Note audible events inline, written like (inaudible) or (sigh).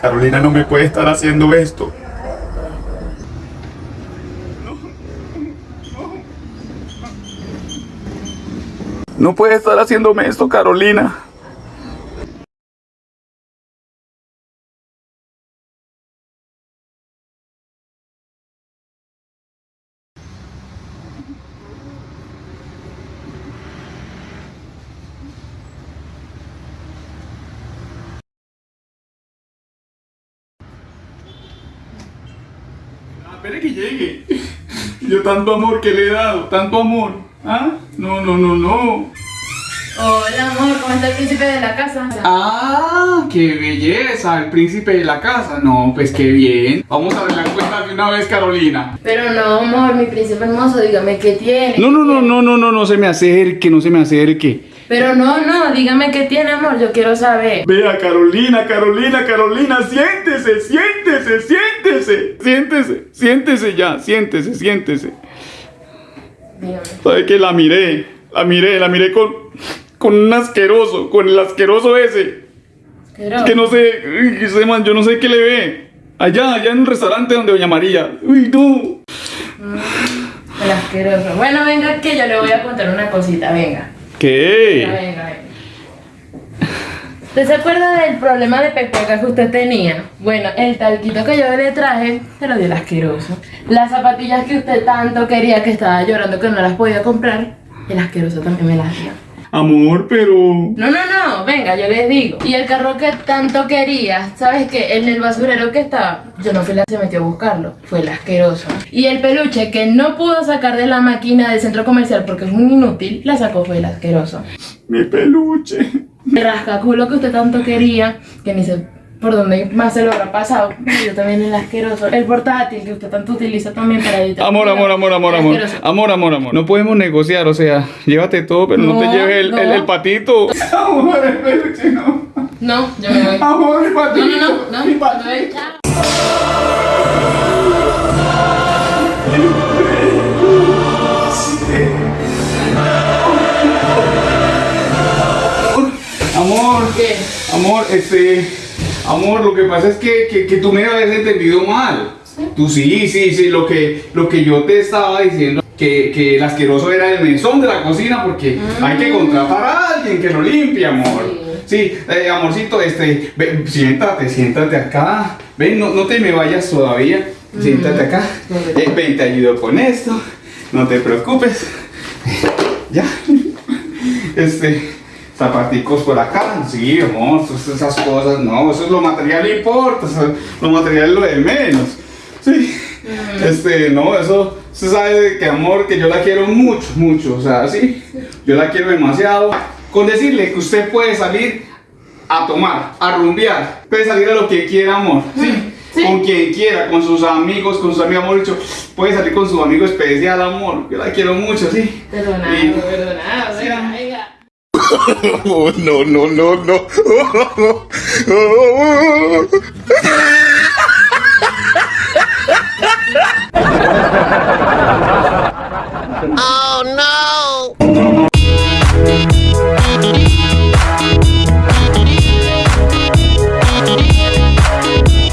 Carolina no me puede estar haciendo esto. No puede estar haciéndome esto, Carolina. Espere que llegue. Yo tanto amor que le he dado, tanto amor. ¿Ah? No, no, no, no. Hola amor, ¿cómo está el príncipe de la casa? Ah, qué belleza, el príncipe de la casa. No, pues qué bien. Vamos a ver la cuenta de una vez, Carolina. Pero no, amor, mi príncipe hermoso, dígame qué tiene. No, no, no, no, no, no, no se me acerque, no se me acerque. Pero no, no, dígame qué tiene, amor, yo quiero saber. Vea, Carolina, Carolina, Carolina, siéntese, siéntese, siéntese, siéntese, siéntese ya, siéntese, siéntese. Dígame. ¿Sabe que la miré? La miré, la miré con, con un asqueroso, con el asqueroso ese. Quiero. Que no sé, ese man, yo no sé qué le ve. Allá, allá en un restaurante donde Doña María. Uy, no. El asqueroso. Bueno, venga que yo le voy a contar una cosita, venga. Venga, ¿Qué? venga, venga. ¿Usted se acuerda del problema de pecueca que usted tenía? Bueno, el talquito que yo le traje se lo dio el asqueroso. Las zapatillas que usted tanto quería que estaba llorando que no las podía comprar, el asqueroso también me las dio. Amor, pero... No, no, no, venga, yo les digo. Y el carro que tanto quería, ¿sabes qué? En el basurero que estaba, yo no fui la que se metió a buscarlo, fue el asqueroso. Y el peluche que no pudo sacar de la máquina del centro comercial porque es un inútil, la sacó fue el asqueroso. Mi peluche. El rascaculo que usted tanto quería, que ni sé por dónde más se lo habrá pasado, yo también el asqueroso. El portátil que usted tanto utiliza también para editar. Amor, amor, amor, amor, amor. Amor, amor, amor. No podemos negociar, o sea, llévate todo, pero no, No, te lleves el, no. el- el patito. Amor, el peluche no. No, yo me voy. Amor, el patito. No, no, no, no, Mi patito. Amor, ¿Qué? amor, este, amor, lo que pasa es que, que, que tú me habías entendido mal. Tú sí, sí, sí, lo que, lo que yo te estaba diciendo, que, que el asqueroso era el mesón de la cocina porque hay que contratar a alguien que lo limpie, amor. Sí, eh, amorcito, este, ven, siéntate, siéntate acá. Ven, no, no te me vayas todavía. Siéntate acá. Eh, ven, te ayudo con esto. No te preocupes. (laughs) Ya. (laughs) Este, zapaticos por acá. Sí, amor, esas- cosas, no, eso es lo material importa, lo material es lo de menos. Sí. Este, no, eso, usted sabe que amor, que yo la quiero mucho, mucho, o sea, sí, yo la quiero demasiado. Con decirle que usted puede salir a tomar, a rumbear, puede salir a lo que quiera, amor, sí. Sí. Con quien quiera, con sus amigos, con sus amigos, amor, dicho, puede salir con su amigo especial, amor, yo la quiero mucho, sí. Perdonado, Y- perdonado, (laughs) Oh, no, no, no, no. (laughs)